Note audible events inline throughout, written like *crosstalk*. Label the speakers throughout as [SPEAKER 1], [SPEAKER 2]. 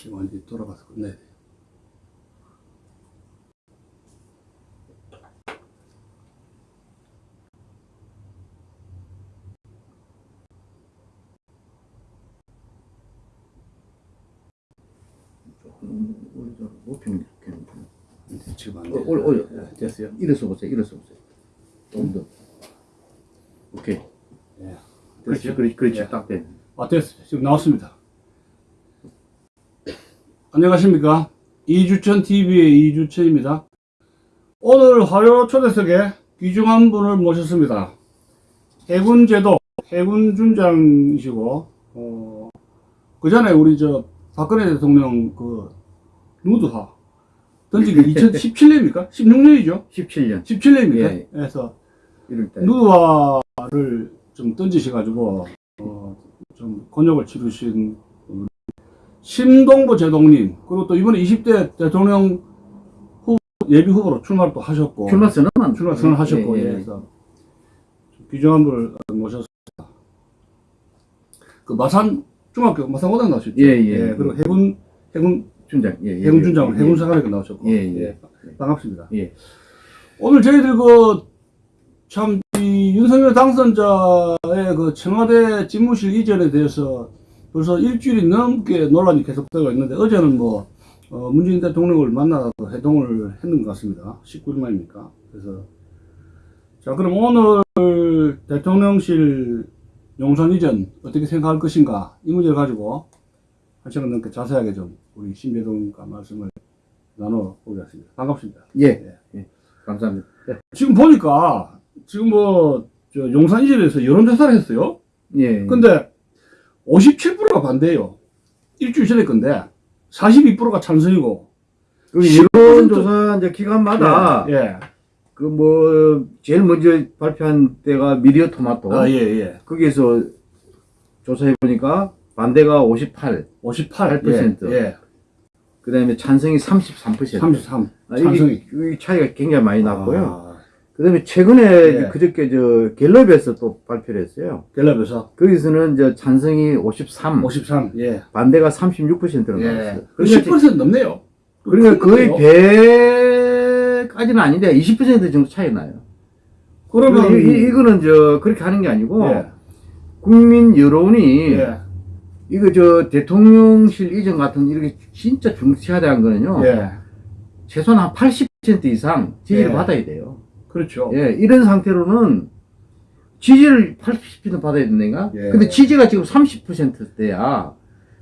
[SPEAKER 1] 지금 완전히 돌아가서 끝내야 돼요.
[SPEAKER 2] 우리 높이는 이렇게
[SPEAKER 1] 근데 지금 안
[SPEAKER 2] 어,
[SPEAKER 1] 돼요.
[SPEAKER 2] 올려, 올려.
[SPEAKER 1] 예, 됐어요?
[SPEAKER 2] 일어서 보세요. 일어서 보세요. 조금 더. 오케이.
[SPEAKER 1] 예.
[SPEAKER 2] 그렇지? 그렇지, 그렇지.
[SPEAKER 1] 예.
[SPEAKER 2] 딱 돼.
[SPEAKER 1] 아, 됐어요. 지금 나왔습니다. 안녕하십니까. 이주천 TV의 이주천입니다. 오늘 화요 초대석에 귀중한 분을 모셨습니다. 해군제도 해군 준장이시고, 어, 그 전에 우리 저 박근혜 대통령 그 누드화 던지기 *laughs* 2017년입니까? 16년이죠?
[SPEAKER 2] 17년
[SPEAKER 1] 17년입니까?
[SPEAKER 2] 예.
[SPEAKER 1] 그래서
[SPEAKER 2] 1월달.
[SPEAKER 1] 누드화를 좀 던지셔가지고 어, 좀 곤욕을 치르신 심동보 제동님 그리고 또 이번에 20대 대통령 후 예비 후보로 출마를 또 하셨고
[SPEAKER 2] 출마 선언만
[SPEAKER 1] 출마 선언 하셨고
[SPEAKER 2] 예,
[SPEAKER 1] 예,
[SPEAKER 2] 예.
[SPEAKER 1] 그래서 좀 귀중한 분을 모셨습니다. 그 마산 중학교 마산고등 나오셨죠?
[SPEAKER 2] 예, 예.
[SPEAKER 1] 그리고 해군 해군
[SPEAKER 2] 준장. 예, 예.
[SPEAKER 1] 해군
[SPEAKER 2] 예,
[SPEAKER 1] 해군 사관학교 나오셨고
[SPEAKER 2] 예, 예.
[SPEAKER 1] 반갑습니다.
[SPEAKER 2] 예.
[SPEAKER 1] 오늘 저희들 그, 참, 이 윤석열 당선자의 그 청와대 집무실 이전에 대해서 벌써 일주일이 넘게 논란이 계속되고 있는데 어제는 뭐, 어, 문재인 대통령을 만나서 회동을 했는 것 같습니다. 19일 만입니까? 그래서. 자, 그럼 오늘 대통령실 용산 이전 어떻게 생각할 것인가 이 문제를 가지고 한 시간 넘게 자세하게 좀 우리 신배동과 말씀을 나눠보겠습니다. 반갑습니다.
[SPEAKER 2] 예. 예. 감사합니다.
[SPEAKER 1] 지금 보니까 지금 뭐저 용산 이전에서 여론조사를 했어요.
[SPEAKER 2] 예.
[SPEAKER 1] 근데 57%가 반대예요. 일주일 전에 건데 42%가 찬성이고. 그10%
[SPEAKER 2] 여론조사 이제 기간마다
[SPEAKER 1] 예.
[SPEAKER 2] 그뭐 제일 먼저 발표한 때가 미디어 토마토
[SPEAKER 1] 아, 예, 예.
[SPEAKER 2] 거기에서 조사해 보니까 반대가 58,
[SPEAKER 1] 58%.
[SPEAKER 2] 8%.
[SPEAKER 1] 예. 예.
[SPEAKER 2] 그 다음에 찬성이 33%.
[SPEAKER 1] 33.
[SPEAKER 2] 아,
[SPEAKER 1] 찬성이.
[SPEAKER 2] 이게, 이 차이가 굉장히 많이 났고요.
[SPEAKER 1] 아,
[SPEAKER 2] 그다음에 최근에
[SPEAKER 1] 예.
[SPEAKER 2] 그저께 저 갤럽에서 또 발표를 했어요.
[SPEAKER 1] 갤럽에서
[SPEAKER 2] 거기서는 저 찬성이 53,
[SPEAKER 1] 53. 예.
[SPEAKER 2] 반대가 36%로
[SPEAKER 1] 예.
[SPEAKER 2] 나왔어요.
[SPEAKER 1] 그
[SPEAKER 2] 그러니까,
[SPEAKER 1] 10% 넘네요.
[SPEAKER 2] 그러니까
[SPEAKER 1] 큰
[SPEAKER 2] 거의. 배까지는 아닌데 20% 정도 차이 나요.
[SPEAKER 1] 그러면
[SPEAKER 2] 이, 이, 이 거는 저 그렇게 하는 게 아니고
[SPEAKER 1] 예.
[SPEAKER 2] 국민 여론이
[SPEAKER 1] 예.
[SPEAKER 2] 이거 저 대통령실 이전 같은 이렇게 진짜 중시하다는 거는요.
[SPEAKER 1] 예.
[SPEAKER 2] 최소한 한 80% 이상 지지를
[SPEAKER 1] 예.
[SPEAKER 2] 받아야 돼요.
[SPEAKER 1] 그렇죠.
[SPEAKER 2] 예, 이런 상태로는 지지를 80% 받아야 된다니까?
[SPEAKER 1] 예.
[SPEAKER 2] 근데 지지가 지금 30%대야.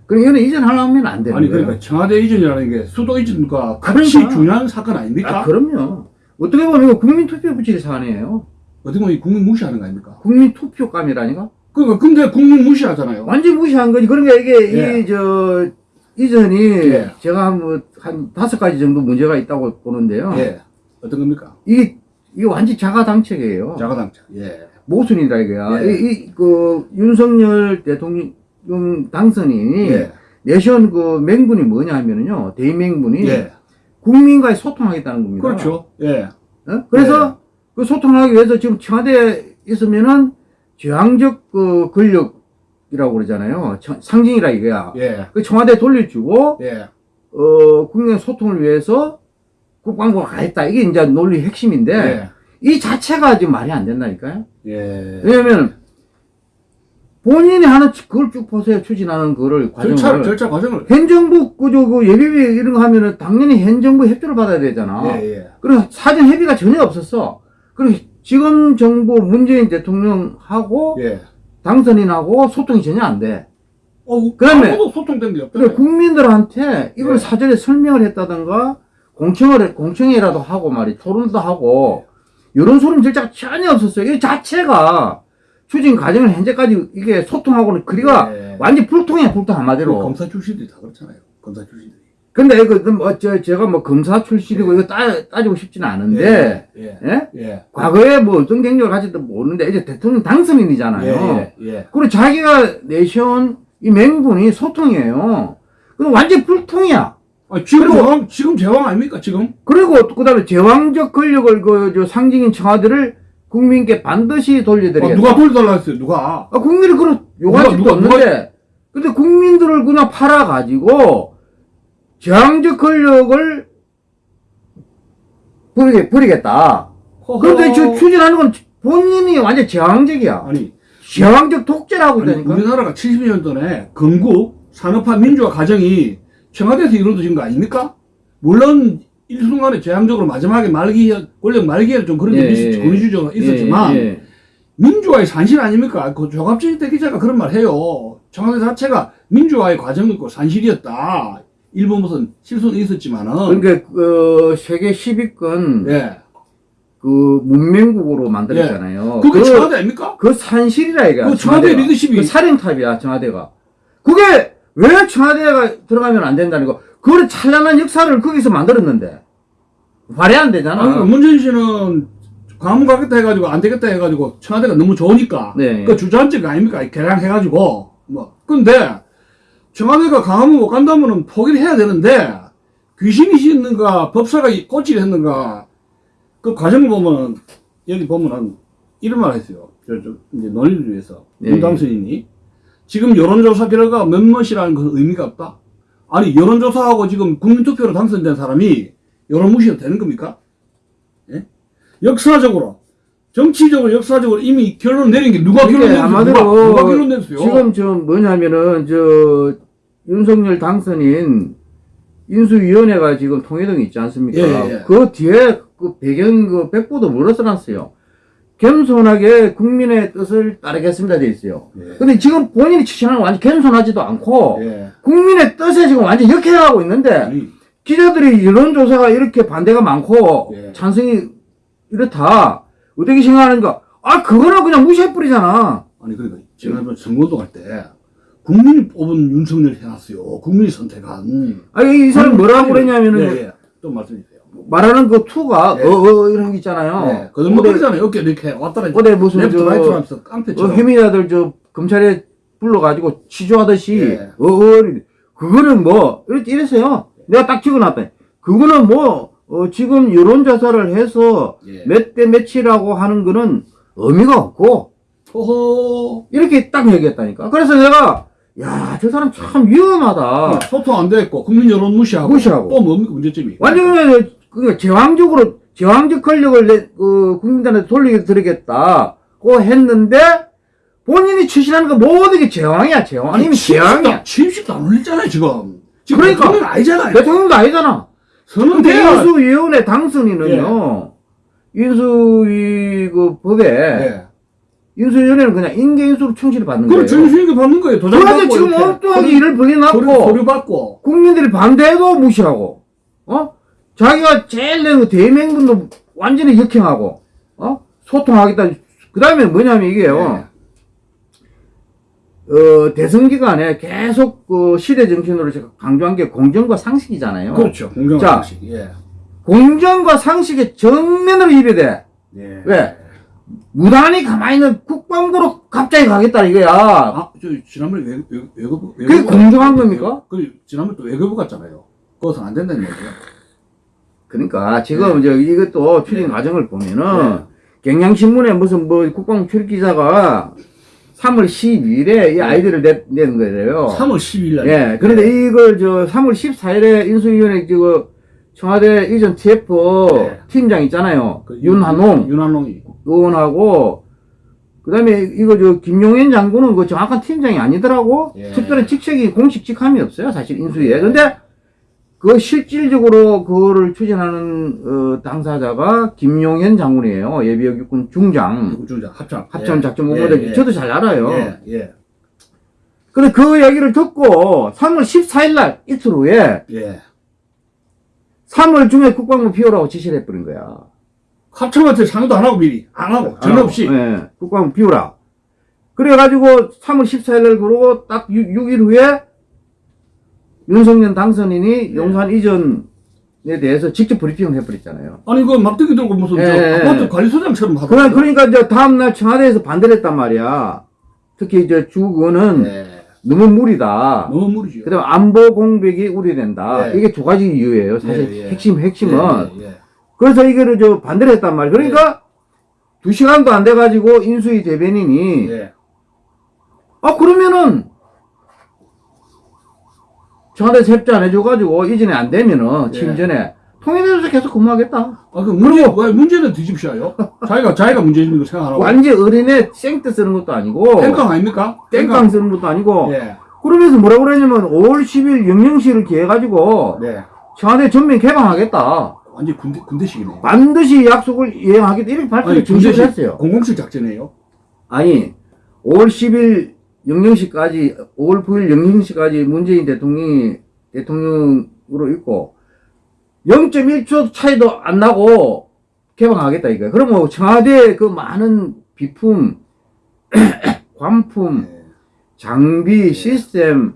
[SPEAKER 2] 그럼 이거는 이전하려면 안 되는
[SPEAKER 1] 아니
[SPEAKER 2] 거예요.
[SPEAKER 1] 그러니까 청와대 이전이라는 게 수도 이전과 같이
[SPEAKER 2] 그러니까.
[SPEAKER 1] 중요한 사건 아닙니까?
[SPEAKER 2] 아, 그럼요. 어떻게 보면 이거 국민투표 붙일 사안이에요.
[SPEAKER 1] 어떻게 보면 이 국민 무시하는 거 아닙니까?
[SPEAKER 2] 국민투표감이라니까?
[SPEAKER 1] 그러니까 근데 국민 무시하잖아요.
[SPEAKER 2] 완전 무시한 거지. 그러니까 이게,
[SPEAKER 1] 예.
[SPEAKER 2] 이, 저, 이전이
[SPEAKER 1] 예.
[SPEAKER 2] 제가 뭐, 한 다섯 가지 정도 문제가 있다고 보는데요.
[SPEAKER 1] 예. 어떤 겁니까?
[SPEAKER 2] 이게, 이게 완전 자가당책이에요.
[SPEAKER 1] 자가당착. 예.
[SPEAKER 2] 모순이다, 이거야.
[SPEAKER 1] 예.
[SPEAKER 2] 이, 이, 그, 윤석열 대통령 당선이
[SPEAKER 1] 예.
[SPEAKER 2] 내세운 그 맹분이 뭐냐 하면은요, 대의맹분이
[SPEAKER 1] 예.
[SPEAKER 2] 국민과의 소통하겠다는 겁니다.
[SPEAKER 1] 그렇죠. 예.
[SPEAKER 2] 어? 그래서 그 소통을 하기 위해서 지금 청와대에 있으면은 제왕적 그 권력이라고 그러잖아요. 청- 상징이라 이거야.
[SPEAKER 1] 예.
[SPEAKER 2] 그 청와대 돌려주고,
[SPEAKER 1] 예.
[SPEAKER 2] 어, 국민 소통을 위해서 국방부가 가했다. 이게 이제 논리 핵심인데,
[SPEAKER 1] 예.
[SPEAKER 2] 이 자체가 지금 말이 안 된다니까요.
[SPEAKER 1] 예.
[SPEAKER 2] 왜냐면, 본인이 하는, 그걸 쭉 보세요. 추진하는 그거를, 과정을.
[SPEAKER 1] 절차, 절차 과정을.
[SPEAKER 2] 현정부, 그저, 그 예비비 이런 거 하면은 당연히 현정부 협조를 받아야 되잖아.
[SPEAKER 1] 예, 예.
[SPEAKER 2] 그리고 사전 협의가 전혀 없었어. 그리고 지금 정부 문재인 대통령하고
[SPEAKER 1] 예.
[SPEAKER 2] 당선인하고 소통이 전혀 안 돼.
[SPEAKER 1] 어,
[SPEAKER 2] 그다음에-
[SPEAKER 1] 아무도 소통된 게 없다.
[SPEAKER 2] 국민들한테 이걸
[SPEAKER 1] 예.
[SPEAKER 2] 사전에 설명을 했다던가 공청을 공청회라도 하고 말이 토론도 하고 이런 소름 절차가 전혀 없었어요. 이 자체가 추진 과정을 현재까지 이게 소통하고는 거리가
[SPEAKER 1] 예.
[SPEAKER 2] 완전 불통이야 불통 한마디로.
[SPEAKER 1] 검사 출신들이 다 그렇잖아요. 검사 출신들이.
[SPEAKER 2] 근데 그, 뭐, 저, 제가 뭐 검사 출신이고 이거 따, 따지고 싶지는 않은데,
[SPEAKER 1] 예.
[SPEAKER 2] 예?
[SPEAKER 1] 예.
[SPEAKER 2] 과거에 뭐 어떤 경력을 가질지 모르는데 이제 대통령 당선인이잖아요.
[SPEAKER 1] 예. 예.
[SPEAKER 2] 그리고 자기가 내세운 이 맹분이 소통이에요. 그럼 완전 불통이야.
[SPEAKER 1] 아, 지금
[SPEAKER 2] 그리고-
[SPEAKER 1] 제왕, 지금 제왕 아닙니까, 지금?
[SPEAKER 2] 그리고 그 다음에 제왕적 권력을 그, 저 상징인 청와대를 국민께 반드시
[SPEAKER 1] 아,
[SPEAKER 2] 돌려드리겠다.
[SPEAKER 1] 누가 돌려달라 했어요, 누가?
[SPEAKER 2] 아, 국민이 그런 요구할
[SPEAKER 1] 누가,
[SPEAKER 2] 적도
[SPEAKER 1] 누가,
[SPEAKER 2] 없는데. 근데 국민들을 그냥 팔아가지고 저항적 권력을 부리게, 부리겠다. 그런데 저 추진하는 건 본인이 완전 저항적이야.
[SPEAKER 1] 아니
[SPEAKER 2] 저항적 독재라고 있다니까.
[SPEAKER 1] 우리나라가 70년 전에 건국 산업화 민주화 과정이 청와대에서 이루어진 거 아닙니까? 물론 일순간에 제한적으로 마지막에 말기 권력 말기에 좀 그런 게
[SPEAKER 2] 예, 예.
[SPEAKER 1] 권위주의가 있었지만
[SPEAKER 2] 예, 예.
[SPEAKER 1] 민주화의 산실 아닙니까? 그 조갑진 대기자가 그런 말 해요. 청와대 자체가 민주화의 과정이고 산실이었다. 일부 무슨 실수는 있었지만은
[SPEAKER 2] 그러니까 그 세계 10위권
[SPEAKER 1] 예.
[SPEAKER 2] 그 문명국으로 만들었잖아요.
[SPEAKER 1] 그게
[SPEAKER 2] 그,
[SPEAKER 1] 청와대 아닙니까?
[SPEAKER 2] 그 산실이라 이게.
[SPEAKER 1] 그 청와대 리더십이-
[SPEAKER 2] 그 살인탑이야 청와대가. 그게 왜 청와대가 들어가면 안 된다는 거. 그런 찬란한 역사를 거기서 만들었는데 발휘 안 되잖아.
[SPEAKER 1] 아니, 문재인 씨는 광화문 가겠다 해가지고 안 되겠다 해가지고 청와대가 너무 좋으니까
[SPEAKER 2] 네.
[SPEAKER 1] 그 주저앉은 거 아닙니까? 개량해가지고 뭐 근데 청와대가 강화문 못 간다면은 포기를 해야 되는데 귀신이 씻는가 법사가 이- 꼬치를 했는가 그 과정을 보면은 여기 보면은 이런 말 했어요. 저, 저 이제 논의를 위해서
[SPEAKER 2] 네.
[SPEAKER 1] 윤 당선인이 지금 여론조사 결과가 몇몇이라는 것은 의미가 없다. 아니 여론조사하고 지금 국민투표로 당선된 사람이 여론 무시해도 되는 겁니까? 예? 역사적으로 정치적으로 역사적으로 이미 결론 내린 게 누가 결론
[SPEAKER 2] 그러니까
[SPEAKER 1] 냈어요? 누가,
[SPEAKER 2] 아마도
[SPEAKER 1] 누가 결론 냈어요?
[SPEAKER 2] 지금 저 뭐냐면은 저 윤석열 당선인 인수위원회가 지금 통일동에 있지 않습니까?
[SPEAKER 1] 예, 예, 예.
[SPEAKER 2] 그 뒤에 그 배경 그 백보도 물어써놨어요. 겸손하게 국민의 뜻을 따르겠습니다 돼 있어요.
[SPEAKER 1] 예.
[SPEAKER 2] 근데 지금 본인이 추천하는 건 완전 겸손하지도 않고
[SPEAKER 1] 예.
[SPEAKER 2] 국민의 뜻에 지금 완전 역행하고 있는데
[SPEAKER 1] 아니,
[SPEAKER 2] 기자들이 여론조사가 이렇게 반대가 많고
[SPEAKER 1] 예.
[SPEAKER 2] 찬성이 이렇다 어떻게 생각하는가? 아 그거는 그냥 무시해버리잖아.
[SPEAKER 1] 아니 그러니까 지난번 선거운동 할때 국민이 뽑은 윤석열 해놨어요. 국민이 선택한.
[SPEAKER 2] 아니 이 사람 뭐라고 그랬냐면은
[SPEAKER 1] 예, 예. 좀 말씀해 주세요.
[SPEAKER 2] 말하는 그 투가
[SPEAKER 1] 예.
[SPEAKER 2] 어어 이런 게 있잖아요.
[SPEAKER 1] 네. 거짓말거리잖아요. 어깨 이렇게 왔다라
[SPEAKER 2] 어디 무슨
[SPEAKER 1] 레프트
[SPEAKER 2] 저-
[SPEAKER 1] 하면서
[SPEAKER 2] 어,
[SPEAKER 1] 깡패처럼.
[SPEAKER 2] 혐의자들 저 검찰에 불러가지고 취조하듯이
[SPEAKER 1] 예.
[SPEAKER 2] 어어 그거는 뭐 이랬어요. 내가 딱 찍어놨다. 그거는 뭐 어, 지금 여론조사를 해서
[SPEAKER 1] 예.
[SPEAKER 2] 몇대 몇이라고 하는 거는 의미가 없고
[SPEAKER 1] 호호.
[SPEAKER 2] 이렇게 딱 얘기했다니까. 그래서 내가 야 저 사람 참 위험하다.
[SPEAKER 1] 소통 안 됐고 국민 여론 무시하고.
[SPEAKER 2] 무시하고.
[SPEAKER 1] 또 뭡니까 문제점이?
[SPEAKER 2] 완전 그냥 그 제왕적으로 제왕적 권력을 내, 그 국민들한테 돌리겠다고 했는데 본인이 추진하는 거 모든 게 제왕이야 제왕 아니면 제왕이야
[SPEAKER 1] 취임식도 안 올렸잖아요 지금. 지금
[SPEAKER 2] 그러니까.
[SPEAKER 1] 대통령 아니잖아요.
[SPEAKER 2] 대통령도 아니잖아
[SPEAKER 1] 선언 돼야.
[SPEAKER 2] 인수위원회 당선인은요 인수위 그 법에
[SPEAKER 1] 예.
[SPEAKER 2] 인수위원회는 그냥 인계인수로 충실히 받는
[SPEAKER 1] 그럼
[SPEAKER 2] 거예요
[SPEAKER 1] 정수익을 받는 거예요. 도장
[SPEAKER 2] 그런데 지금. 엉뚱하게 일을 벌려놨고
[SPEAKER 1] 서류 받고.
[SPEAKER 2] 국민들이 반대해도 무시하고, 어? 자기가 제일 낸그 대맹분도 완전히 역행하고, 어? 소통하겠다. 그 다음에 뭐냐면 이게요, 어, 대선 기간에 계속 그 시대 정신으로 제가 강조한 게 공정과 상식이잖아요.
[SPEAKER 1] 그렇죠. 공정한
[SPEAKER 2] 자.
[SPEAKER 1] 방식. 예.
[SPEAKER 2] 공정과 상식에 정면으로 입에대.
[SPEAKER 1] 예.
[SPEAKER 2] 왜? 무단히 가만히 있는 국방부로 갑자기 가겠다 이거야.
[SPEAKER 1] 아, 저 지난번에 외, 외, 외교부
[SPEAKER 2] 그게
[SPEAKER 1] 외교부가-
[SPEAKER 2] 공정한 겁니까?
[SPEAKER 1] 그 지난번에 또 외교부 갔잖아요. 그것은 안 된다는 얘기예요.
[SPEAKER 2] 그러니까 지금 이제 이것도 추진
[SPEAKER 1] 네.
[SPEAKER 2] 과정을 보면은 경향신문에 무슨 뭐 국방부 출입 기자가 3월 12일에 이 아이디어를 내, 낸 거예요.
[SPEAKER 1] 3월 10일 날.
[SPEAKER 2] 예. 그런데 이걸 저 3월 14일에 인수위원회 그 청와대 이전 TF
[SPEAKER 1] 네.
[SPEAKER 2] 팀장 있잖아요.
[SPEAKER 1] 그
[SPEAKER 2] 윤한홍
[SPEAKER 1] 윤한홍이.
[SPEAKER 2] 의원하고 그다음에 이거 저 김용현 장군은 그 정확한 팀장이 아니더라고.
[SPEAKER 1] 예.
[SPEAKER 2] 특별한 직책이 공식 직함이 없어요. 사실 인수위에.
[SPEAKER 1] 예.
[SPEAKER 2] 근데 그 실질적으로 그거를 추진하는 어, 당사자가 김용현 장군이에요. 예비역 육군 중장.
[SPEAKER 1] 국중장 합참.
[SPEAKER 2] 합참
[SPEAKER 1] 예.
[SPEAKER 2] 작전
[SPEAKER 1] 예,
[SPEAKER 2] 본부장.
[SPEAKER 1] 예.
[SPEAKER 2] 저도 잘 알아요.
[SPEAKER 1] 예. 예.
[SPEAKER 2] 근데 그 얘기를 듣고 3월 14일 날 이틀 후에
[SPEAKER 1] 예.
[SPEAKER 2] 3월 중에 국방부 비우라고 지시를 해버린 거야.
[SPEAKER 1] 합참한테 상의도 안 하고 미리 안 하고 전혀 없이.
[SPEAKER 2] 예, 국방부 비우라. 그래가지고 3월 14일 날 그러고 딱 6, 일 후에 윤석열 당선인이
[SPEAKER 1] 네.
[SPEAKER 2] 용산 이전에 대해서 직접 브리핑을 해버렸잖아요.
[SPEAKER 1] 아니 그 막대기 들고 무슨
[SPEAKER 2] 예,
[SPEAKER 1] 저
[SPEAKER 2] 예,
[SPEAKER 1] 아파트
[SPEAKER 2] 예.
[SPEAKER 1] 관리소장처럼 하고.
[SPEAKER 2] 그러, 그러니까 이제 다음날 청와대에서 반대를 했단 말이야. 특히 이제 주거는
[SPEAKER 1] 예.
[SPEAKER 2] 너무 무리다.
[SPEAKER 1] 너무 무리죠.
[SPEAKER 2] 그 다음에 안보 공백이 우려된다.
[SPEAKER 1] 예.
[SPEAKER 2] 이게 두 가지 이유예요. 사실
[SPEAKER 1] 예, 예.
[SPEAKER 2] 핵심, 핵심은.
[SPEAKER 1] 예, 예,
[SPEAKER 2] 그래서 이거를 저 반대를 했단 말이에요. 그러니까 두 시간도 안 돼가지고 인수위 대변인이
[SPEAKER 1] 예. 예.
[SPEAKER 2] 아 그러면은 청와대에서 협조 안 해줘가지고 이전에 안 되면은 취임
[SPEAKER 1] 예.
[SPEAKER 2] 전에 통일해서 계속 근무하겠다.
[SPEAKER 1] 아, 그 문제, 왜 문제는 뒤집셔요? 자기가, 자기가 문제인 거 생각하라고.
[SPEAKER 2] 완전 어린애 생떼 쓰는 것도 아니고
[SPEAKER 1] 땡깡 아닙니까?
[SPEAKER 2] 땡깡 쓰는 것도 아니고
[SPEAKER 1] 예.
[SPEAKER 2] 그러면서 뭐라고 그러냐면 5월 10일 영영시를 기해가지고
[SPEAKER 1] 네.
[SPEAKER 2] 청와대 전면 개방하겠다.
[SPEAKER 1] 완전 군대, 군대식이네.
[SPEAKER 2] 반드시 약속을 이행하겠다. 이렇게 발표를 중심을 했어요.
[SPEAKER 1] 공공식 작전이에요.
[SPEAKER 2] 아니 5월 10일 영영시까지 5월 9일 영영시까지 문재인 대통령이 대통령으로 있고 0.1초 차이도 안 나고 개방하겠다 이거야. 그러면 청와대 그 많은 비품, *coughs* 관품,
[SPEAKER 1] 네.
[SPEAKER 2] 장비, 시스템,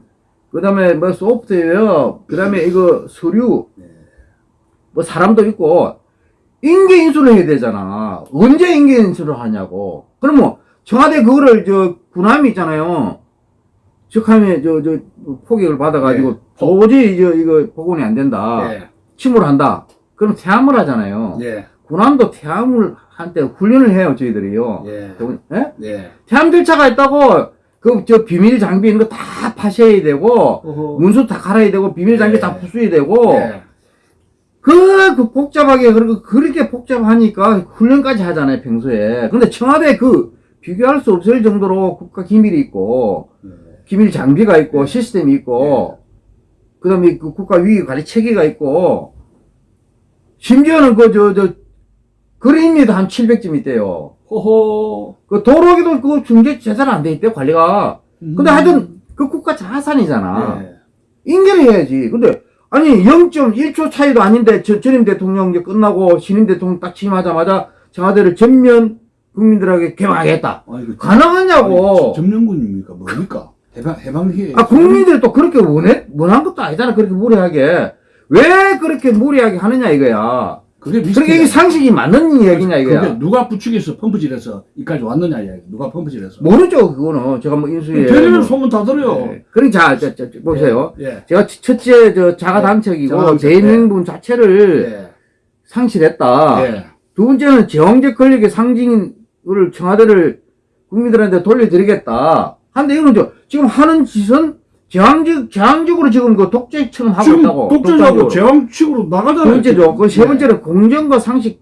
[SPEAKER 2] 그 다음에 뭐 소프트웨어, 그 다음에 이거 서류,
[SPEAKER 1] 네.
[SPEAKER 2] 뭐 사람도 있고, 인계 인수를 해야 되잖아. 언제 인계 인수를 하냐고. 그러면 청와대 그거를 저 군함이 있잖아요. 적함에 저, 저 포격을 받아가지고
[SPEAKER 1] 네.
[SPEAKER 2] 도저히 저 이거 복원이 안 된다.
[SPEAKER 1] 예.
[SPEAKER 2] 침몰 한다. 그럼 퇴함을 하잖아요.
[SPEAKER 1] 예.
[SPEAKER 2] 군함도 퇴함을 한때 훈련을 해요, 저희들이요.
[SPEAKER 1] 예.
[SPEAKER 2] 예?
[SPEAKER 1] 예.
[SPEAKER 2] 태양들차가 있다고 그 저 비밀 장비 있는 거다 파셔야 되고
[SPEAKER 1] 어허.
[SPEAKER 2] 문수 다 갈아야 되고 비밀 장비
[SPEAKER 1] 예.
[SPEAKER 2] 다 부수야 되고
[SPEAKER 1] 예.
[SPEAKER 2] 그, 그 복잡하게 그리고 그렇게 복잡하니까 훈련까지 하잖아요 평소에 근데 청와대 그 비교할 수 없을 정도로 국가 기밀이 있고
[SPEAKER 1] 예.
[SPEAKER 2] 기밀 장비가 있고
[SPEAKER 1] 예.
[SPEAKER 2] 시스템이 있고 그다음에 그 국가 위기 관리 체계가 있고 심지어는 그 저 저 그림이도 한 700점 있대요.
[SPEAKER 1] 호호.
[SPEAKER 2] 그 도로기도 그 중재 제대로 안돼 있대 관리가. 근데
[SPEAKER 1] 음.
[SPEAKER 2] 하여튼 그 국가 자산이잖아.
[SPEAKER 1] 예.
[SPEAKER 2] 인계를 해야지. 근데 아니 0.1초 차이도 아닌데 저, 전임 대통령 이제 끝나고 신임 대통령 딱 취임하자마자 청와대를 전면 국민들에게 개방하겠다.
[SPEAKER 1] 아니, 그
[SPEAKER 2] 가능하냐고.
[SPEAKER 1] 점령군입니까? 뭡니까? 해방, 해방해.
[SPEAKER 2] 아 국민들이 또 그렇게 원해 원한 것도 아니잖아. 그렇게 무리하게 왜 그렇게 무리하게 하느냐 이거야.
[SPEAKER 1] 그게
[SPEAKER 2] 그러니까 이게 상식이 맞는 이야기냐
[SPEAKER 1] 그게
[SPEAKER 2] 이거야.
[SPEAKER 1] 누가 부축해서 펌프질해서 이까지 왔느냐 이야기. 누가 펌프질해서.
[SPEAKER 2] 모르죠 그거는 제가 뭐 인수에.
[SPEAKER 1] 대리는
[SPEAKER 2] 뭐-
[SPEAKER 1] 소문 다 들어요.
[SPEAKER 2] 네. 그럼 자, 자, 자, 자, 보세요.
[SPEAKER 1] 예.
[SPEAKER 2] 제가 첫- 첫째 저 자가당착이고
[SPEAKER 1] 자가당착,
[SPEAKER 2] 대명분 자체를
[SPEAKER 1] 예.
[SPEAKER 2] 상실했다.
[SPEAKER 1] 예.
[SPEAKER 2] 두 번째는 제왕적 권력의 상징 을 청와대를 국민들한테 돌려드리겠다. 한데 이거는 저 지금 하는 짓은 제왕적 제왕적으로 지금 그 독재처럼 하고
[SPEAKER 1] 지금
[SPEAKER 2] 있다고.
[SPEAKER 1] 독재자고
[SPEAKER 2] 독단적으로.
[SPEAKER 1] 제왕식으로
[SPEAKER 2] 두
[SPEAKER 1] 나가잖아요.
[SPEAKER 2] 번째죠. 그세
[SPEAKER 1] 예.
[SPEAKER 2] 번째는 공정과 상식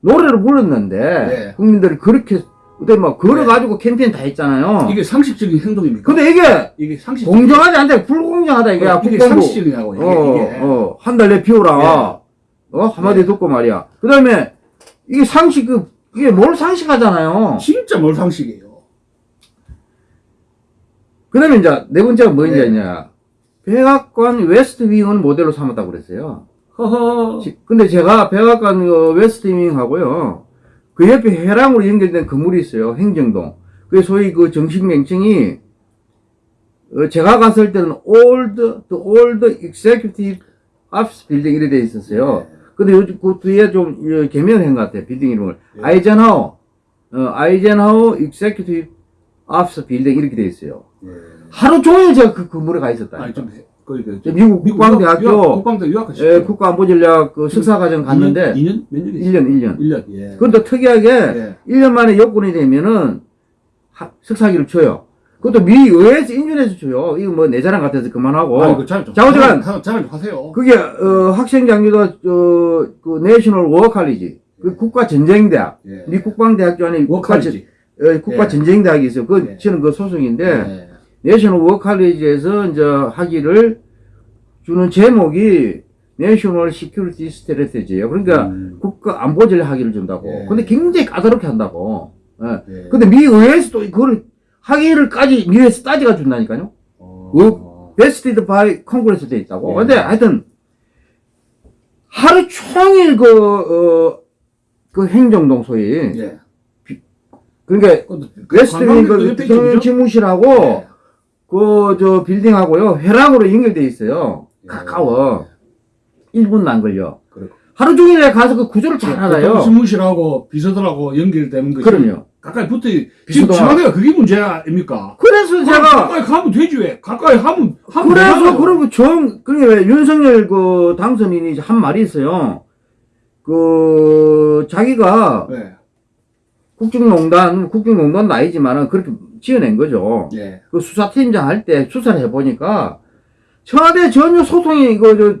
[SPEAKER 2] 노래를 불렀는데
[SPEAKER 1] 네.
[SPEAKER 2] 국민들이 그렇게 그때 막 걸어가지고 캠페인 다 했잖아요.
[SPEAKER 1] 이게 상식적인 행동입니까?
[SPEAKER 2] 근데 이게
[SPEAKER 1] 이게 상식
[SPEAKER 2] 공정하지 않다. 불공정하다 이게.
[SPEAKER 1] 이게
[SPEAKER 2] 국방부.
[SPEAKER 1] 상식적이냐고 이게,
[SPEAKER 2] 어,
[SPEAKER 1] 이게.
[SPEAKER 2] 어, 한 달 내.
[SPEAKER 1] 예.
[SPEAKER 2] 어, 한마디
[SPEAKER 1] 예.
[SPEAKER 2] 듣고 말이야. 그 다음에, 이게 상식, 그, 이게 뭘 상식하잖아요.
[SPEAKER 1] 진짜 뭘 상식이에요.
[SPEAKER 2] 그 다음에 이제, 네 번째가 뭐냐,
[SPEAKER 1] 예.
[SPEAKER 2] 냐 백악관 West Wing을 모델로 삼았다고 그랬어요.
[SPEAKER 1] 허허.
[SPEAKER 2] 지- 근데 제가 백악관 어, West Wing하고요. 그 옆에 회랑으로 연결된 건물이 있어요. 행정동. 그 소위 그 정식 명칭이, 어, 제가 갔을 때는 the old executive office building 이래 돼 있었어요. 근데 요즘 그 뒤에 좀 어, 개명을 한것 같아요. 빌딩 이름을.
[SPEAKER 1] 예.
[SPEAKER 2] 아이젠하워, 어, Eisenhower Executive Office Building 이렇게 돼 있어요.
[SPEAKER 1] 예.
[SPEAKER 2] 하루 종일 제가 그 건물에 가 있었다.
[SPEAKER 1] 아니
[SPEAKER 2] 좀그저 미국 국방대학교
[SPEAKER 1] 국방대 유학하셨죠?
[SPEAKER 2] 예, 국가안보전략 그 석사과정 갔는데
[SPEAKER 1] 2년 몇 년이
[SPEAKER 2] 1년, 1년.
[SPEAKER 1] 1년. 예.
[SPEAKER 2] 그것도 특이하게
[SPEAKER 1] 예.
[SPEAKER 2] 1년 만에 요건이 되면은 하- 석사 학위를 줘요. 그것도 미 의회에서 인준해서 줘요. 이거 뭐 내 자랑 같아서 그만하고.
[SPEAKER 1] 아니 그 자랑 좀
[SPEAKER 2] 좌우지간.
[SPEAKER 1] 자랑, 자랑 좀 하세요.
[SPEAKER 2] 그게 어, 학생 장교도 어, 그 National War College 그 국가 전쟁대학
[SPEAKER 1] 예.
[SPEAKER 2] 미 국방대학교 안에. 어, 국가
[SPEAKER 1] 예.
[SPEAKER 2] 전쟁대학이 있어요. 그
[SPEAKER 1] 예.
[SPEAKER 2] 저는 그 소속인데
[SPEAKER 1] 예.
[SPEAKER 2] National War College에서 이제 학위를 주는 제목이 National Security Strategy예요. 그러니까
[SPEAKER 1] 음.
[SPEAKER 2] 국가 안보 전략 학위를 준다고.
[SPEAKER 1] 예.
[SPEAKER 2] 근데 굉장히 까다롭게 한다고. 예.
[SPEAKER 1] 예.
[SPEAKER 2] 근데 미 의회에서 또 그걸 학위를까지 미 의회에서 따지가 준다니까요.
[SPEAKER 1] 어.
[SPEAKER 2] vested by Congress 돼 있다고.
[SPEAKER 1] 예.
[SPEAKER 2] 근데 하여튼 하루 종일 그, 어, 그 행정동 소위.
[SPEAKER 1] 예.
[SPEAKER 2] 그러니까
[SPEAKER 1] 그것도
[SPEAKER 2] West Wing
[SPEAKER 1] 관광객도
[SPEAKER 2] 그
[SPEAKER 1] 옆에
[SPEAKER 2] 대통령 집무실하고
[SPEAKER 1] 예.
[SPEAKER 2] 그 저 빌딩하고요 회랑으로 연결돼 있어요.
[SPEAKER 1] 예.
[SPEAKER 2] 가까워. 1분도 안 걸려.
[SPEAKER 1] 그렇고.
[SPEAKER 2] 하루 종일 가서 그 구조를 잘
[SPEAKER 1] 대통령
[SPEAKER 2] 알아요.
[SPEAKER 1] 집무실하고 비서들하고 연결되는 것이
[SPEAKER 2] 그럼요.
[SPEAKER 1] 가까이 붙어 지금 청와대가 그게 문제 아닙니까?
[SPEAKER 2] 그래서 제가
[SPEAKER 1] 가까이 가면 되지 왜? 가까이 하면 하면
[SPEAKER 2] 그래서
[SPEAKER 1] 되잖아요.
[SPEAKER 2] 그러고 좀 그게 왜 윤석열 그 당선인이 한 말이 있어요. 그 자기가
[SPEAKER 1] 네.
[SPEAKER 2] 국정농단 국정농단도 아니지만은 그렇게 지어낸 거죠.
[SPEAKER 1] 예.
[SPEAKER 2] 그 수사팀장 할 때 수사를 해보니까 청와대 전혀 소통이 이거 저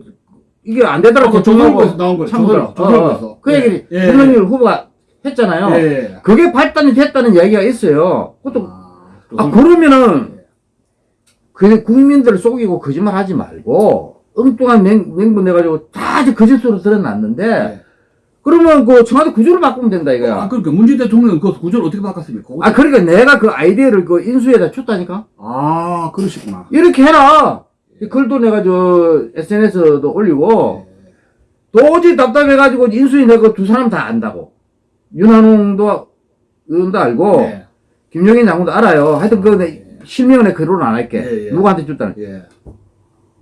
[SPEAKER 2] 이게 안 되더라고
[SPEAKER 1] 아까 조선일보에서 나온 거예요.
[SPEAKER 2] 참고로.
[SPEAKER 1] 조선- 조선일보에서.
[SPEAKER 2] 어, 그 얘기를
[SPEAKER 1] 예, 예.
[SPEAKER 2] 윤석열 후보가 했잖아요.
[SPEAKER 1] 예, 예.
[SPEAKER 2] 그게 발단이 됐다는 이야기가 있어요. 그것도
[SPEAKER 1] 아,
[SPEAKER 2] 아 그러면은 그 국민들을 속이고 거짓말 하지 말고 엉뚱한 맹, 맹분 내가지고 다 거짓으로 드러났는데
[SPEAKER 1] 예.
[SPEAKER 2] 그러면 그 청와대 구조를 바꾸면 된다 이거야.
[SPEAKER 1] 아, 그러니까 문재인 대통령은 그 구조를 어떻게 바꿨습니까?
[SPEAKER 2] 아 그러니까 내가 그 아이디어를 그 인수에다 줬다니까.
[SPEAKER 1] 아, 그러시구나.
[SPEAKER 2] 이렇게 해라. 이 글도 내가 저 SNS도 올리고 도저히 답답해가지고 인수위 내가 두 사람 다 안다고. 윤한홍도 의원도 알고
[SPEAKER 1] 예.
[SPEAKER 2] 김용인 장군도 알아요. 하여튼 그 내- 실명은 내 글로는 안 할게.
[SPEAKER 1] 예, 예.
[SPEAKER 2] 누구한테 줬다는.
[SPEAKER 1] 예.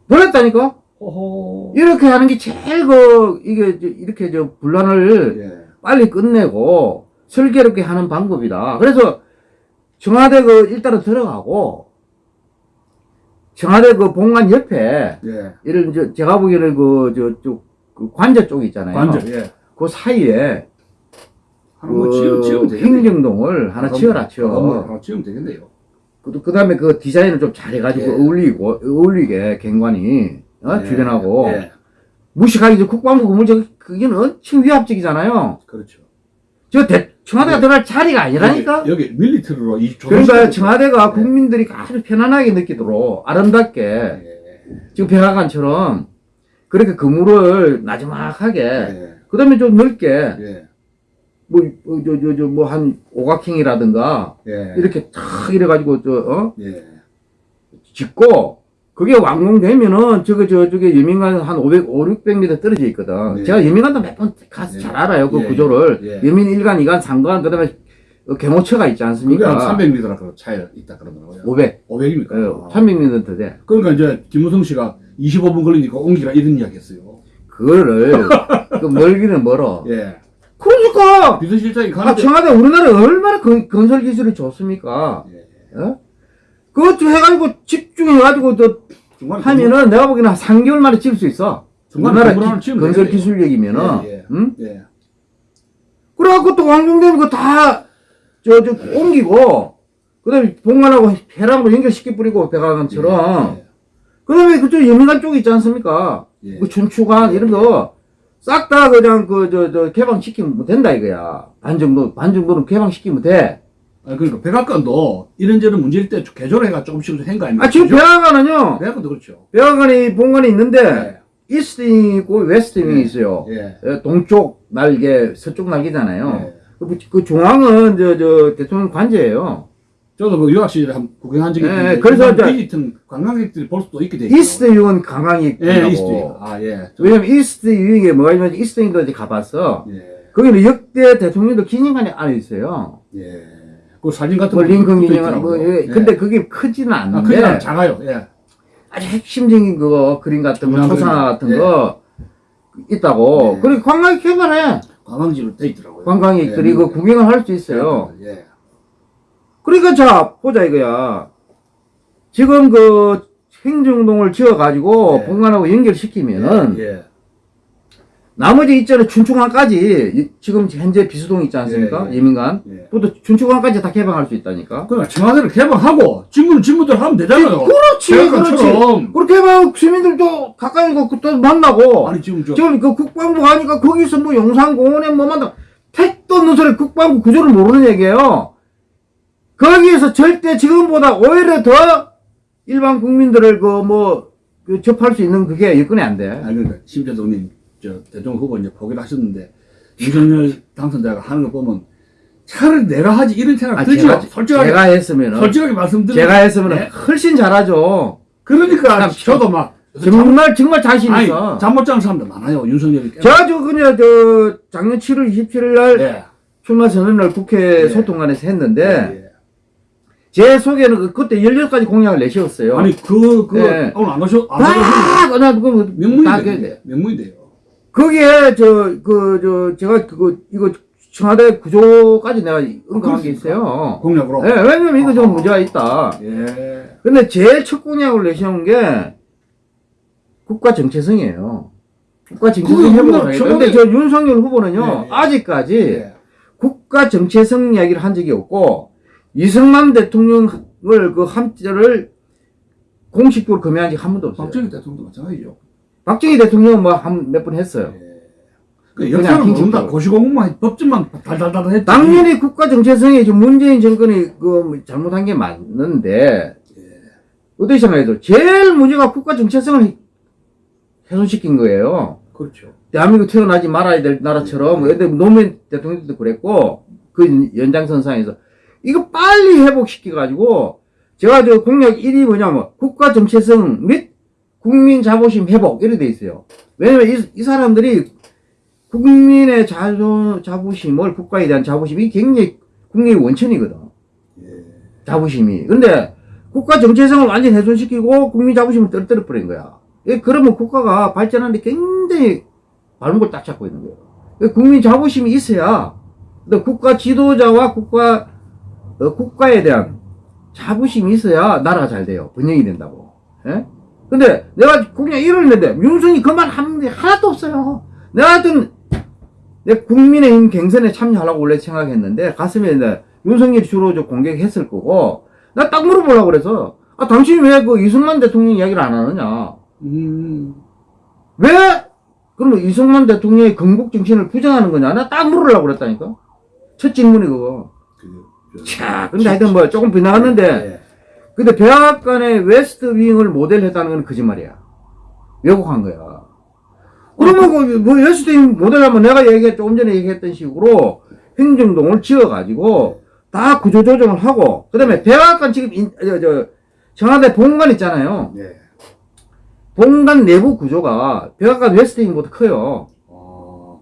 [SPEAKER 2] 놀랬다니까.
[SPEAKER 1] 호호.
[SPEAKER 2] 이렇게 하는 게 제일 그 이게 저- 이렇게 저 분란을
[SPEAKER 1] 예.
[SPEAKER 2] 빨리 끝내고 슬기롭게 하는 방법이다. 그래서 청와대 그 일단은 들어가고 청와대 그 본관 옆에
[SPEAKER 1] 예.
[SPEAKER 2] 이런 저 제가 보기에는 그저쪽 그 관저 쪽 있잖아요.
[SPEAKER 1] 예.
[SPEAKER 2] 그 사이에 그
[SPEAKER 1] 되겠네요.
[SPEAKER 2] 행정동을 하나 지어라 치워.
[SPEAKER 1] 하나 지으면 되겠네요.
[SPEAKER 2] 그, 그 다음에 그 디자인을 좀 잘해가지고
[SPEAKER 1] 예.
[SPEAKER 2] 어울리고, 어울리게 갱관이, 어?
[SPEAKER 1] 예.
[SPEAKER 2] 주변하고.
[SPEAKER 1] 예.
[SPEAKER 2] 무식하게 저 국방부 건물 저, 그게 엄청 위압적이잖아요.
[SPEAKER 1] 그렇죠.
[SPEAKER 2] 저 대, 청와대가
[SPEAKER 1] 예.
[SPEAKER 2] 들어갈 자리가 아니라니까?
[SPEAKER 1] 여기, 여기 밀리터리로 이
[SPEAKER 2] 그러니까 청와대가
[SPEAKER 1] 예.
[SPEAKER 2] 국민들이 아주 편안하게 느끼도록 아름답게
[SPEAKER 1] 예.
[SPEAKER 2] 지금 백악관처럼 그렇게 건물을 나지막하게
[SPEAKER 1] 예.
[SPEAKER 2] 그 다음에 좀 넓게
[SPEAKER 1] 예.
[SPEAKER 2] 뭐, 어, 저, 저, 저, 뭐, 한, 오각형이라든가,
[SPEAKER 1] 예.
[SPEAKER 2] 이렇게 탁 이래가지고, 저, 어?
[SPEAKER 1] 예.
[SPEAKER 2] 짓고, 그게 완공되면은, 저거, 저, 저게 여민간 한 500, 5, 600m 떨어져 있거든.
[SPEAKER 1] 네.
[SPEAKER 2] 제가 여민간도 몇 번 가서
[SPEAKER 1] 예.
[SPEAKER 2] 잘 알아요, 그
[SPEAKER 1] 예.
[SPEAKER 2] 구조를.
[SPEAKER 1] 예.
[SPEAKER 2] 여민 1간, 2간, 3간, 그 다음에, 개모처가 있지
[SPEAKER 1] 그게
[SPEAKER 2] 않습니까?
[SPEAKER 1] 한 300m라 그 차이 있다 그러더라고요.
[SPEAKER 2] 500.
[SPEAKER 1] 500입니까?
[SPEAKER 2] 어, 300m 더 돼.
[SPEAKER 1] 그러니까 이제 김무성 씨가 25분 걸리니까 옮기라 이런 이야기 했어요.
[SPEAKER 2] 그거를, *laughs* 그 멀기는 멀어.
[SPEAKER 1] 예.
[SPEAKER 2] 그러니까!
[SPEAKER 1] 비서실장이
[SPEAKER 2] 아,
[SPEAKER 1] 가는데
[SPEAKER 2] 청와대 우리나라 얼마나 건, 건설 기술이 좋습니까?
[SPEAKER 1] 예.
[SPEAKER 2] 어? 그것 좀 해가지고 집중해가지고 또 하면은 내가 보기에는 한 3개월 만에 지을 수 있어. 우리나라
[SPEAKER 1] 건물
[SPEAKER 2] 기- 건설. 기술력이면은.
[SPEAKER 1] 예, 예.
[SPEAKER 2] 응?
[SPEAKER 1] 예.
[SPEAKER 2] 그래갖고 또 완공되면 그거 다, 저, 저, 옮기고, 그 다음에 본관하고 해랑으로 연결시켜 뿌리고, 백악관처럼.
[SPEAKER 1] 예.
[SPEAKER 2] 그 다음에 그쪽 여민관 쪽 있지 않습니까?
[SPEAKER 1] 예.
[SPEAKER 2] 그 춘추관, 이런 거, 싹 다 그냥 그, 저, 저, 개방시키면 된다 이거야. 반 정도, 반 정도는 개방시키면 돼.
[SPEAKER 1] 아, 그러니까 백악관도 이런저런 문제일 때 개조를 해가 조금씩 한거 아닙니까?
[SPEAKER 2] 아, 지금
[SPEAKER 1] 그죠?
[SPEAKER 2] 백악관은요,
[SPEAKER 1] 백악관도 그렇죠.
[SPEAKER 2] 백악관이, 본관이 있는데,
[SPEAKER 1] 예.
[SPEAKER 2] East Wing이 있고 West Wing이
[SPEAKER 1] 예.
[SPEAKER 2] 있어요.
[SPEAKER 1] 예.
[SPEAKER 2] 예, 동쪽 날개, 서쪽 날개잖아요.
[SPEAKER 1] 예.
[SPEAKER 2] 그, 그 중앙은 저, 저 대통령 관저예요.
[SPEAKER 1] 저도 그 유학 시절에 한 구경한 적이
[SPEAKER 2] 예,
[SPEAKER 1] 있는데
[SPEAKER 2] 그래서
[SPEAKER 1] 일반
[SPEAKER 2] 이제-
[SPEAKER 1] 관광객들이 볼 수도 있게 돼 있어요.
[SPEAKER 2] East Wing은 관광이
[SPEAKER 1] 예. East Wing. 아, 예. 저-
[SPEAKER 2] 왜냐면 이스트 유에 뭐가 있냐면 이스트 유도 이제 가봤어.
[SPEAKER 1] 예.
[SPEAKER 2] 거기는 역대 대통령도 기념관이 안에 있어요.
[SPEAKER 1] 예. 그 사진 같은 뭐거
[SPEAKER 2] 링컨 기념관 뭐. 예.
[SPEAKER 1] 예.
[SPEAKER 2] 근데 그게 크지는
[SPEAKER 1] 아,
[SPEAKER 2] 않는데
[SPEAKER 1] 그냥 작아요. 예.
[SPEAKER 2] 아주 핵심적인 그거 그림 같은 거 초상. 같은
[SPEAKER 1] 예.
[SPEAKER 2] 거 있다고.
[SPEAKER 1] 예.
[SPEAKER 2] 그리고 관광이 개발해.
[SPEAKER 1] 관광지로 돼 있더라고요.
[SPEAKER 2] 관광객들이
[SPEAKER 1] 예.
[SPEAKER 2] 그 구경을 할 수 있어요.
[SPEAKER 1] 예.
[SPEAKER 2] 그러니까 자 보자 이거야. 지금 그 행정동을 지어가지고
[SPEAKER 1] 예.
[SPEAKER 2] 본관하고 연결시키면은
[SPEAKER 1] 예.
[SPEAKER 2] 나머지 있잖아요 춘추관까지 이- 지금 현재 비수동 있지 않습니까?
[SPEAKER 1] 예, 예.
[SPEAKER 2] 예민관.
[SPEAKER 1] 예.
[SPEAKER 2] 또 춘추관까지 다 개방할 수 있다니까.
[SPEAKER 1] 그러니까 청와대를 개방하고 친구는 친구들 하면 되잖아요.
[SPEAKER 2] 그렇지, 그렇지.
[SPEAKER 1] 백악관처럼.
[SPEAKER 2] 그렇게 하면 시민들도 가까이 가또 만나고.
[SPEAKER 1] 아니 지금 저
[SPEAKER 2] 지금 그 국방부 가니까 거기서 뭐 영산공원에 뭐 만나 택도 없는 소리 국방부 구조를 모르는 얘기예요. 거기에서 절대 지금보다 오히려 더 일반 국민들을 그뭐 접할 수 있는 그게 여건이 안 돼.
[SPEAKER 1] 아니 그러니까 심재동님 저 대통령 후보 이제 포기를 하셨는데 윤석열 당선자가 하는 거 보면 차라리 내가 하지 이런 생각
[SPEAKER 2] 아,
[SPEAKER 1] 들죠.
[SPEAKER 2] 제가,
[SPEAKER 1] 솔직하게
[SPEAKER 2] 제가 했으면은
[SPEAKER 1] 솔직하게 말씀드리면
[SPEAKER 2] 제가 했으면
[SPEAKER 1] 네?
[SPEAKER 2] 훨씬 잘하죠.
[SPEAKER 1] 그러니까
[SPEAKER 2] 참,
[SPEAKER 1] 저도 막
[SPEAKER 2] 정말 정말 자신 있어.
[SPEAKER 1] 잠못 자는 사람들 많아요. 윤석열이 깨-
[SPEAKER 2] 제가 저 그냥 저 작년 7월 27일 날
[SPEAKER 1] 예.
[SPEAKER 2] 출마 선언을 국회
[SPEAKER 1] 예.
[SPEAKER 2] 소통관에서 했는데
[SPEAKER 1] 예,
[SPEAKER 2] 제 속에는 그- 그때 16가지 공약을 내세웠어요.
[SPEAKER 1] 예. 아니 그 그
[SPEAKER 2] 예.
[SPEAKER 1] 오늘 안 오셔 안 오셔
[SPEAKER 2] 다그다
[SPEAKER 1] 명문인데 명문인데요.
[SPEAKER 2] 거기에 저 그 저 제가 그거 이거 청와대 구조까지 내가 언급한 게 있어요.
[SPEAKER 1] 공약으로.
[SPEAKER 2] 예, 왜냐면 이거 좀
[SPEAKER 1] 아하.
[SPEAKER 2] 문제가 있다.
[SPEAKER 1] 예.
[SPEAKER 2] 근데 제일 첫 공약을 내세운 게 국가 정체성이에요. 국가 정체성.
[SPEAKER 1] 청와대-
[SPEAKER 2] 근데 저 윤석열 후보는요,
[SPEAKER 1] 예, 예.
[SPEAKER 2] 아직까지
[SPEAKER 1] 예.
[SPEAKER 2] 국가 정체성 이야기를 한 적이 없고, 이승만 대통령을 그 함자를 공식적으로 검열한 적 한 번도 없어요.
[SPEAKER 1] 박정희 대통령도 마찬가지죠.
[SPEAKER 2] 박정희 대통령은 뭐 한 몇 번 했어요.
[SPEAKER 1] 그
[SPEAKER 2] 그냥
[SPEAKER 1] 역사를 모른다. 고시공무만 법전만 달달달 했지.
[SPEAKER 2] 당연히 국가 정체성에 지금 문재인 정권이 그 잘못한 게 맞는데 어떻게 생각해도 제일 문제가 국가 정체성을 훼손시킨 거예요.
[SPEAKER 1] 그렇죠.
[SPEAKER 2] 대한민국 태어나지 말아야 될 나라처럼 근데 노무현 대통령도 그랬고 그 연장선상에서 이거 빨리 회복시켜 가지고 제가 저 공약 1위 뭐냐면 국가 정체성 및 국민 자부심 회복 이렇게 돼 있어요. 왜냐면 이, 이 사람들이 국민의 자존, 자부심을 국가에 대한 자부심이 굉장히 국민의 원천이거든. 자부심이. 근데 국가 정체성을 완전 훼손시키고 국민 자부심을 떨어뜨려 버린 거야. 예, 그러면 국가가 발전하는데 굉장히 바른 걸 딱 잡고 있는 거예요. 그 국민 자부심이 있어야 또 국가 지도자와 국가 어, 국가에 대한 자부심이 있어야 나라가 잘 돼요. 번영이 된다고. 예? 근데 내가 그냥 이러는데 윤석이 그만 하는 게 하나도 없어요. 내가 하여튼 내 국민의힘 경선에 참여하려고 원래 생각했는데 가슴에 이제 윤석열이 주로 저 공격했을 거고 나 딱 물어보려고 그래서 아 당신이 왜 그 이승만 대통령 이야기를 안 하느냐
[SPEAKER 1] 음.
[SPEAKER 2] 왜 그러면 이승만 대통령의 건국 정신을 부정하는 거냐 나 딱 물으려고 그랬다니까 첫 질문이 그거
[SPEAKER 1] 그, 저-
[SPEAKER 2] 자 근데 하여튼 뭐 조금 빗나갔는데
[SPEAKER 1] 예.
[SPEAKER 2] 근데 백악관의 West Wing을 모델 했다는 건 거짓말이야 왜곡한 거야 그러면 그, 뭐 West Wing 모델하면 내가 얘기했 조금 전에 얘기했던 식으로 행정동을 지어가지고 다 구조조정을 하고 그 다음에 백악관 지금 인, 저, 저 청와대 본관 있잖아요
[SPEAKER 1] 예.
[SPEAKER 2] 본관 내부 구조가 백악관 West Wing보다 커요
[SPEAKER 1] 아,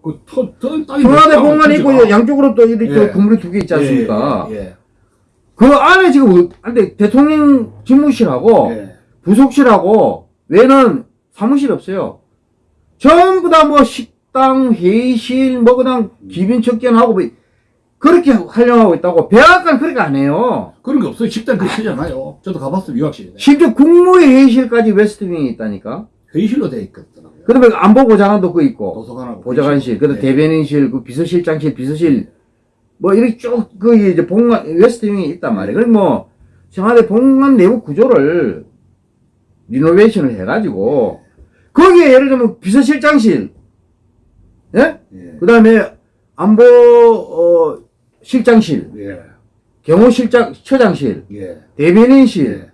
[SPEAKER 1] 그 터, 터, 땅이 넓다고,
[SPEAKER 2] 본관이 있고
[SPEAKER 1] 그죠?
[SPEAKER 2] 양쪽으로 또 이렇게
[SPEAKER 1] 예.
[SPEAKER 2] 건물이 두 개 있지 않습니까?
[SPEAKER 1] 예, 예,
[SPEAKER 2] 그 안에 지금 어- 근데 대통령 집무실하고
[SPEAKER 1] 예. 예.
[SPEAKER 2] 부속실하고 외에는 사무실 없어요. 전부 다 뭐 식당, 회의실, 뭐 그냥 기빈 척견하고 뭐 그렇게 활용하고 있다고 백악관 그렇게 안 해요.
[SPEAKER 1] 그런 게 없어요. 식당 그 크잖아요. 저도 가봤어요. 유학실에.
[SPEAKER 2] 심지어 국무회 회의실까지 웨스트윙이 있다니까.
[SPEAKER 1] 회의실로 돼 있거든요.
[SPEAKER 2] 그다음에 안보보좌관도 그 있고
[SPEAKER 1] 도서관하고.
[SPEAKER 2] 보좌관실, 그다음
[SPEAKER 1] 예.
[SPEAKER 2] 대변인실, 그 비서실장실, 비서실 뭐 이렇게 쭉 그 이제 본관 웨스트윙이 있단 말이에요. 그럼 뭐 청와대 본관 내부 구조를 리노베이션을 해가지고 거기에 예를 들면 비서실장실, 예?
[SPEAKER 1] 예.
[SPEAKER 2] 그다음에 안보 어, 실장실,
[SPEAKER 1] 예.
[SPEAKER 2] 경호실장 처장실,
[SPEAKER 1] 예.
[SPEAKER 2] 대변인실,
[SPEAKER 1] 예.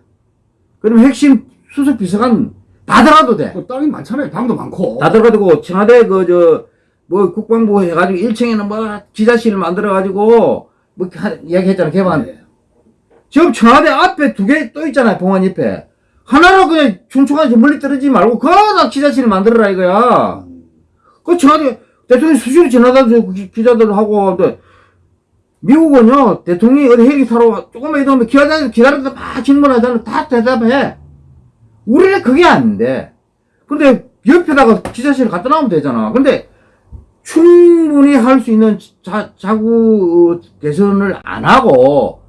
[SPEAKER 2] 그럼 핵심 수석 비서관 다 들어가도 돼.
[SPEAKER 1] 그 땅이 많잖아요. 방도 많고.
[SPEAKER 2] 다 들어가지고 청와대 그 저 뭐 국방부 해가지고 1층에는 뭐 기자실을 만들어가지고 뭐 하- 이야기했잖아 개방.
[SPEAKER 1] 예.
[SPEAKER 2] 지금 청와대 앞에 두 개 또 있잖아요 봉안 옆에. 하나로 그냥 춘추관에서 멀리 떨어지지 말고 거기다 기자실을 만들어라 이거야.
[SPEAKER 1] 음.
[SPEAKER 2] 그 청와대 대통령 수시로 지나다니고 그 기- 기자들 하고 또 미국은요 대통령이 어디 헬기 타러 조금만 이동하면 기자들 기다리다 막 질문하잖아 다 대답해. 우리는 그게 안 돼. 근데 옆에다가 기자실 갖다 놔면 되잖아. 근데 충분히 할 수 있는 자, 자구 개선을 안 하고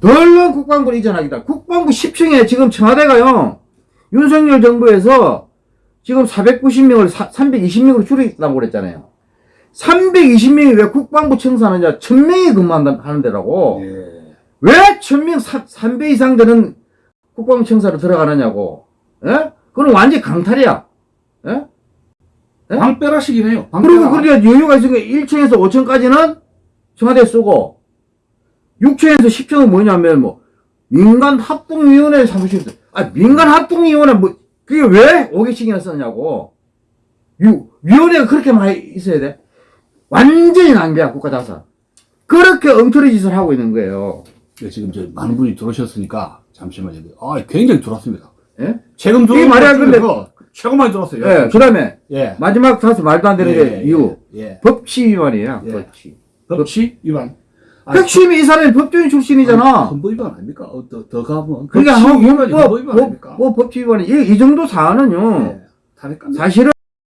[SPEAKER 2] 덜렁 국방부를 이전하기다. 국방부 10층에 지금 청와대가요 윤석열 정부에서 지금 490명을 320명으로 줄이겠다고 그랬잖아요. 320명이 왜 국방부 청사하느냐? 1000명이 근무하는 데라고.
[SPEAKER 1] 예.
[SPEAKER 2] 왜 1000명 3배 이상 되는 국방부 청사로 들어가느냐고. 예? 그건 완전 강탈이야. 예? 예?
[SPEAKER 1] 방빼라식이네요.
[SPEAKER 2] 그리고
[SPEAKER 1] 방빼라.
[SPEAKER 2] 그러니까 여유가 있으니까 1층에서 5층까지는 청와대 쓰고 6층에서 10층은 뭐냐면 뭐 민간 합동위원회 사무실 아 민간 합동위원회 뭐 그게 왜 5개씩이나 썼냐고 유, 위원회가 그렇게 많이 있어야 돼 완전히 낭비야 국가자산 그렇게 엉터리 짓을 하고 있는 거예요
[SPEAKER 1] 예, 지금 저 많은 분이 들어오셨으니까 잠시만요. 아, 굉장히 들어왔습니다.
[SPEAKER 2] 예?
[SPEAKER 1] 최근
[SPEAKER 2] 이게 말이야,
[SPEAKER 1] 것
[SPEAKER 2] 근데-
[SPEAKER 1] 최고 많이 들어왔어요.
[SPEAKER 2] 예, 그 다음에
[SPEAKER 1] 예.
[SPEAKER 2] 마지막 다시 말도 안 되는 게
[SPEAKER 1] 예,
[SPEAKER 2] 이유
[SPEAKER 1] 예.
[SPEAKER 2] 법치 위반이에요
[SPEAKER 1] 예.
[SPEAKER 2] 법치
[SPEAKER 1] 법치 위반.
[SPEAKER 2] 핵심이 이 사람이 법조인 출신이잖아
[SPEAKER 1] 헌법 위반 아닙니까? 어, 더, 더 가면.
[SPEAKER 2] 그러니까 헌-
[SPEAKER 1] 헌법
[SPEAKER 2] 헌법,
[SPEAKER 1] 위반
[SPEAKER 2] 법,
[SPEAKER 1] 아닙니까?
[SPEAKER 2] 뭐 법치 위반이 이, 이 정도 사안은요
[SPEAKER 1] 예.
[SPEAKER 2] 사실은